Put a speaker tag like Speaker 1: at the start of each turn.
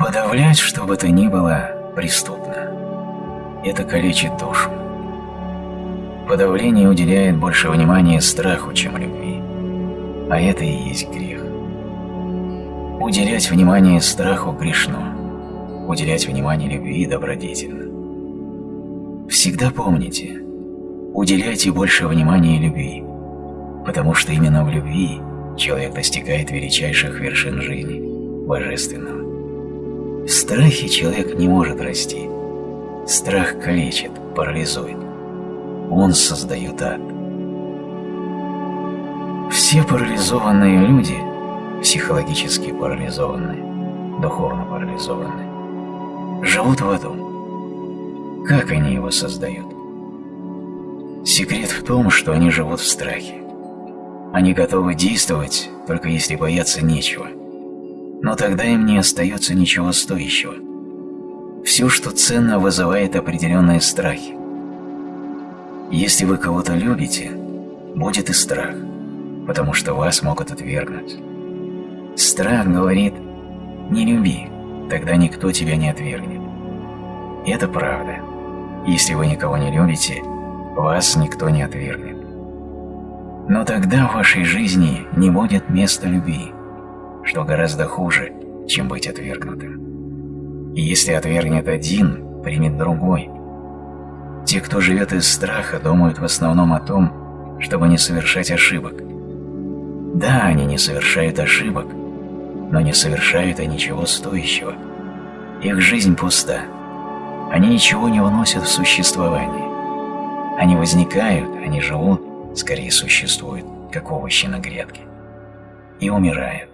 Speaker 1: Подавлять что бы то ни было преступно. Это калечит душу. Подавление уделяет больше внимания страху, чем любви. А это и есть грех. Уделять внимание страху грешно. Уделять внимание любви добродетельно. Всегда помните, уделяйте больше внимания любви, потому что именно в любви человек достигает величайших вершин жизни, божественного. В страхе человек не может расти. Страх калечит, парализует. Он создает ад. Все парализованные люди, психологически парализованные, духовно парализованные, живут в аду. Как они его создают? Секрет в том, что они живут в страхе. Они готовы действовать, только если бояться нечего – но тогда им не остается ничего стоящего. Все, что ценно, вызывает определенные страхи. Если вы кого-то любите, будет и страх, потому что вас могут отвергнуть. Страх говорит «не люби, тогда никто тебя не отвергнет». Это правда. Если вы никого не любите, вас никто не отвергнет. Но тогда в вашей жизни не будет места любви что гораздо хуже, чем быть отвергнутым. И если отвергнет один, примет другой. Те, кто живет из страха, думают в основном о том, чтобы не совершать ошибок. Да, они не совершают ошибок, но не совершают и ничего стоящего. Их жизнь пуста. Они ничего не вносят в существование. Они возникают, они живут, скорее существуют, как овощи на грядке, и умирают.